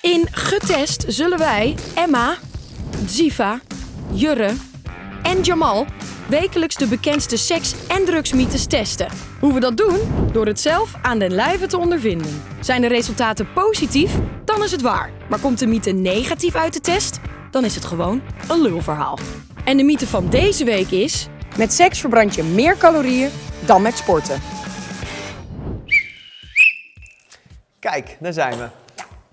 In Getest zullen wij Emma, Ziva, Jurre en Jamal wekelijks de bekendste seks- en drugsmythes testen. Hoe we dat doen? Door het zelf aan den lijve te ondervinden. Zijn de resultaten positief? Dan is het waar. Maar komt de mythe negatief uit de test? Dan is het gewoon een lulverhaal. En de mythe van deze week is... Met seks verbrand je meer calorieën dan met sporten. Kijk, daar zijn we.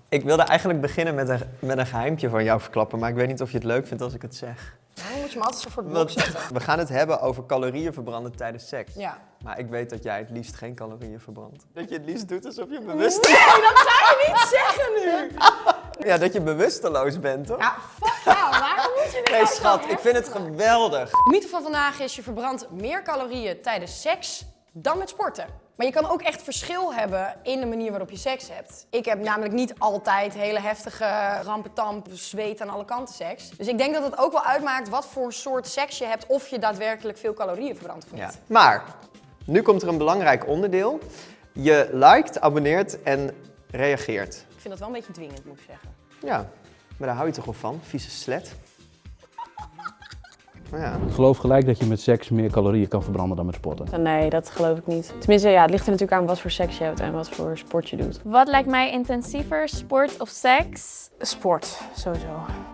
Ik wilde eigenlijk beginnen met een, met een geheimtje van jou verklappen, maar ik weet niet of je het leuk vindt als ik het zeg. Dan moet je me altijd zo voor het Want we gaan het hebben over calorieën verbranden tijdens seks. Ja. Maar ik weet dat jij het liefst geen calorieën verbrandt. Dat je het liefst doet alsof je bewust... Nee, dat zou je niet zeggen nu! Ja, dat je bewusteloos bent, toch? Ja, fuck jou. Waarom moet je dit Nee, nou schat, ik vind het geweldig. De mythe van vandaag is je verbrandt meer calorieën tijdens seks dan met sporten. Maar je kan ook echt verschil hebben in de manier waarop je seks hebt. Ik heb namelijk niet altijd hele heftige rampetamp, zweet aan alle kanten seks. Dus ik denk dat het ook wel uitmaakt wat voor soort seks je hebt of je daadwerkelijk veel calorieën verbrandt of niet. Ja. Maar, nu komt er een belangrijk onderdeel. Je liked, abonneert en reageert. Ik vind dat wel een beetje dwingend, moet ik zeggen. Ja, maar daar hou je toch wel van, vieze slet. Maar ja. Ik geloof gelijk dat je met seks meer calorieën kan verbranden dan met sporten. Nee, dat geloof ik niet. Tenminste, ja, het ligt er natuurlijk aan wat voor seks je hebt en wat voor sport je doet. Wat lijkt mij intensiever, sport of seks? Sport, sowieso.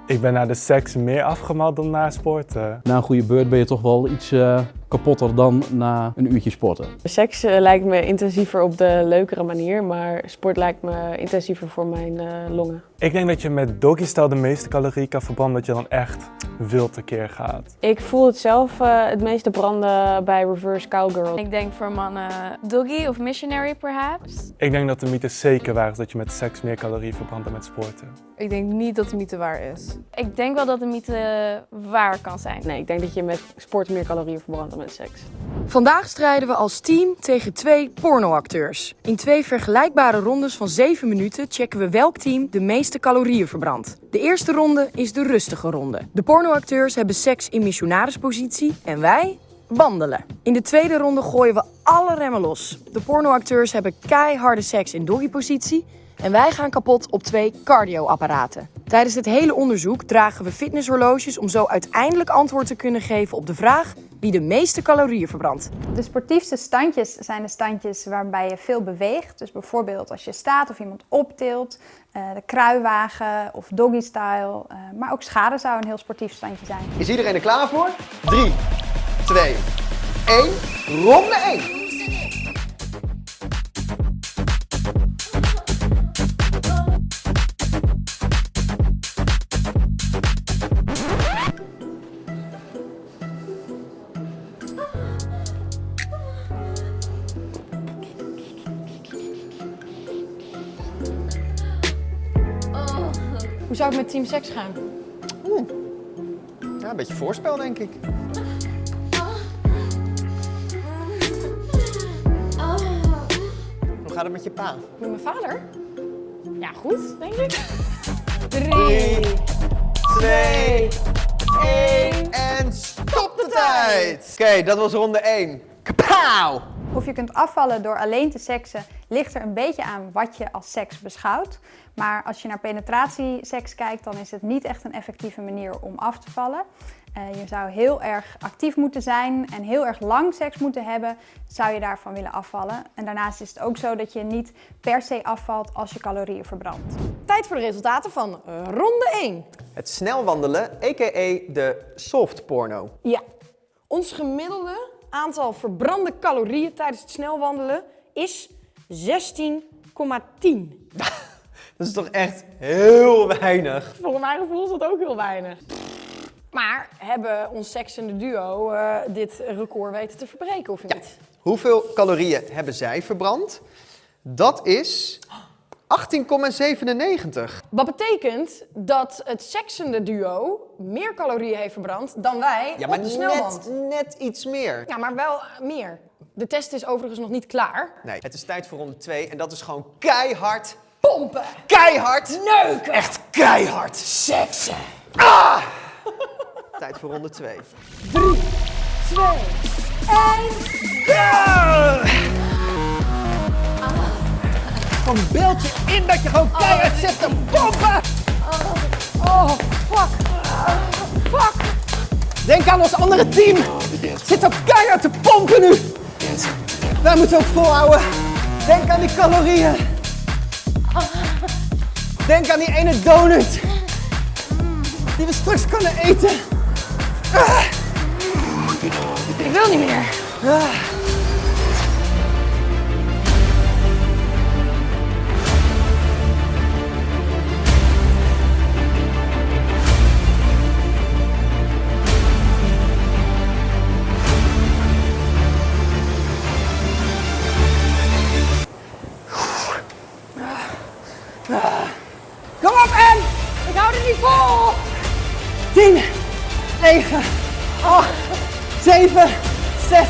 Ik ben naar de seks meer afgemald dan naar sporten. Na een goede beurt ben je toch wel iets eh, kapotter dan na een uurtje sporten. Seks eh, lijkt me intensiever op de leukere manier, maar sport lijkt me intensiever voor mijn eh, longen. Ik denk dat je met doggy style de meeste calorieën kan verbranden, dat je dan echt wild tekeer gaat. Ik voel het zelf eh, het meeste branden bij reverse cowgirl. Ik denk voor mannen doggy of missionary perhaps. Ik denk dat de mythe zeker waar is dat je met seks meer calorieën verbrandt dan met sporten. Ik denk niet dat de mythe waar is. Ik denk wel dat de mythe waar kan zijn. Nee, ik denk dat je met sport meer calorieën verbrandt dan met Vandaag strijden we als team tegen twee pornoacteurs. In twee vergelijkbare rondes van 7 minuten checken we welk team de meeste calorieën verbrandt. De eerste ronde is de rustige ronde. De pornoacteurs hebben seks in missionarispositie en wij wandelen. In de tweede ronde gooien we alle remmen los. De pornoacteurs hebben keiharde seks in doggypositie en wij gaan kapot op twee cardioapparaten. Tijdens het hele onderzoek dragen we fitnesshorloges om zo uiteindelijk antwoord te kunnen geven op de vraag wie de meeste calorieën verbrandt. De sportiefste standjes zijn de standjes waarbij je veel beweegt. Dus bijvoorbeeld als je staat of iemand optilt, eh, de kruiwagen of doggy style. eh, maar ook schade zou een heel sportief standje zijn. Is iedereen er klaar voor? 3, 2, 1. Ronde 1. Hoe zou het met team seks gaan? Ja, een beetje voorspel, denk ik. Hoe gaat het met je pa? Met mijn vader? Ja, goed, denk ik. 3, 2, 1 en stop de tijd! Oké, dat was ronde 1. Kapauw! Of je kunt afvallen door alleen te seksen, ligt er een beetje aan wat je als seks beschouwt. Maar als je naar penetratieseks kijkt, dan is het niet echt een effectieve manier om af te vallen. Eh, je zou heel erg actief moeten zijn en heel erg lang seks moeten hebben, zou je daarvan willen afvallen. En daarnaast is het ook zo dat je niet per se afvalt als je calorieën verbrandt. Tijd voor de resultaten van eh, ronde 1. Het snel wandelen, a.k.a. de soft porno. Ja, ons gemiddelde aantal verbrande calorieën tijdens het snelwandelen is 16,10. Dat is toch echt heel weinig. Volgens mijn gevoel is dat ook heel weinig. Maar hebben ons seksende duo eh, dit record weten te verbreken of niet? Hoeveel calorieën hebben zij verbrand? Dat is 18,97. Wat betekent dat het seksende duo meer calorieën heeft verbrand dan wij Ja, maar op de net, net iets meer. Ja, maar wel meer. De test is overigens nog niet klaar. Nee, het is tijd voor ronde 2 en dat is gewoon keihard, Pompen! keihard, Neuken! echt keihard. Seksen! Tijd voor ronde 2. Kom dan beeld je in dat je gewoon keihard zit te pompen. Oh, fuck. Fuck. Denk aan ons andere team. Zit ook keihard te pompen nu. Wij moeten ook volhouden. Denk aan die calorieën. Denk aan die ene donut. Die we straks kunnen eten. Ik wil niet meer. 8, 7, 6,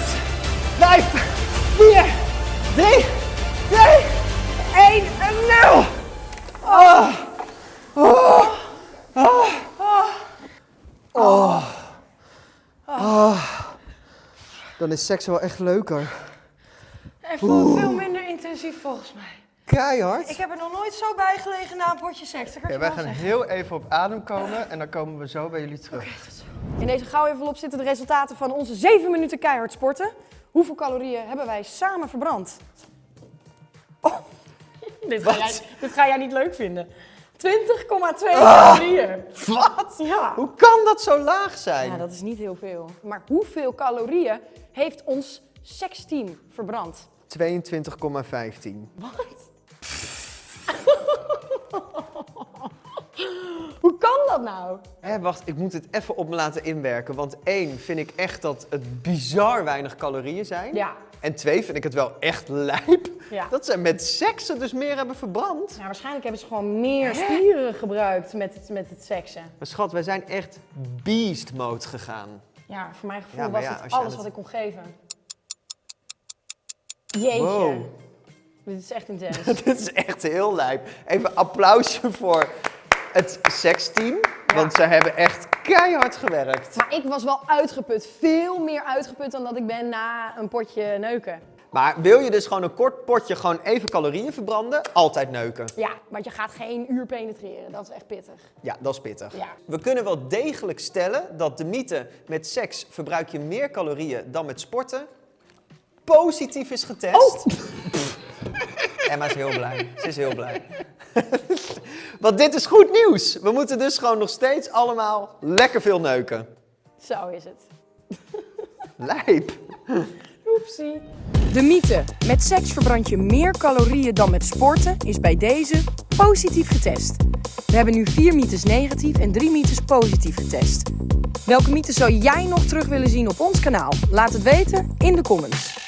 5, 4, 3, 2, 1 en 0! Oh. Oh. Oh. Oh. Oh. Dan is seks wel echt leuker. Het voelt veel minder intensief volgens mij. Keihard. Ik heb er nog nooit zo bij gelegen na een potje seks. Ja, wij gaan zeggen. heel even op adem komen en dan komen we zo bij jullie terug. In deze gauw envelop zitten de resultaten van onze 7 minuten keihard sporten. Hoeveel calorieën hebben wij samen verbrand? Oh, dit, ga jij, dit ga jij niet leuk vinden. 20,2 calorieën. Wat? Ja. Hoe kan dat zo laag zijn? ja, dat is niet heel veel. Maar hoeveel calorieën heeft ons seksteam verbrand? 22,15. Hoe kan dat nou? Hé, wacht, ik moet het even op me laten inwerken. Want één, vind ik echt dat het bizar weinig calorieën zijn. Ja, En twee, vind ik het wel echt lijp. ja. Dat ze met seksen dus meer hebben verbrand. ja waarschijnlijk hebben ze gewoon meer spieren gebruikt met het, met het seksen. Maar schat, wij zijn echt beast mode gegaan. Ja, voor mijn gevoel Ja, maar was ja, het als je aan alles het- wat ik kon geven. Jeetje. Wow. Dit is echt intens. Dit is echt heel lijp. Even applausje voor het seksteam. Want ze hebben echt keihard gewerkt. Maar ik was wel uitgeput. Veel meer uitgeput dan dat ik ben na een potje neuken. Maar wil je dus gewoon een kort potje gewoon even calorieën verbranden? Altijd neuken. Ja, want je gaat geen uur penetreren. Dat is echt pittig. Ja, dat is pittig. Ja. We kunnen wel degelijk stellen dat de mythe met seks verbruik je meer calorieën dan met sporten positief is getest. Emma is heel blij. Ze is heel blij. Want dit is goed nieuws. We moeten dus gewoon nog steeds allemaal lekker veel neuken. Zo is het. Lijp. Oepsie. De mythe, met seks verbrand je meer calorieën dan met sporten, is bij deze positief getest. We hebben nu vier mythes negatief en drie mythes positief getest. Welke mythes zou jij nog terug willen zien op ons kanaal? Laat het weten in de comments.